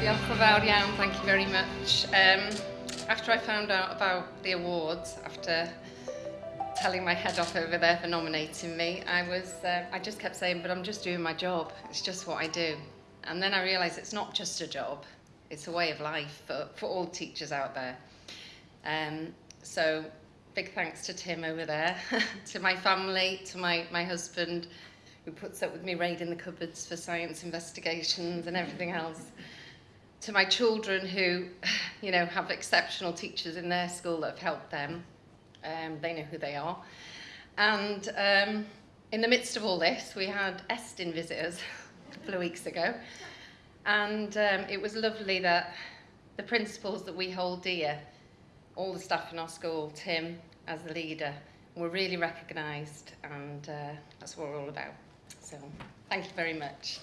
Diolch yn fawr iawn, thank you very much. Um, after I found out about the awards, after telling my head off over there for nominating me, I was, uh, I just kept saying, but I'm just doing my job. It's just what I do. And then I realised it's not just a job, it's a way of life for, for all teachers out there. Um, so big thanks to Tim over there, to my family, to my, my husband, who puts up with me raiding the cupboards for science investigations and everything else. To my children who, you know, have exceptional teachers in their school that have helped them. Um, they know who they are. And um, in the midst of all this, we had Estyn visitors a couple of weeks ago. And um, it was lovely that the principles that we hold dear, all the staff in our school, Tim as the leader, were really recognised and uh, that's what we're all about. So thank you very much.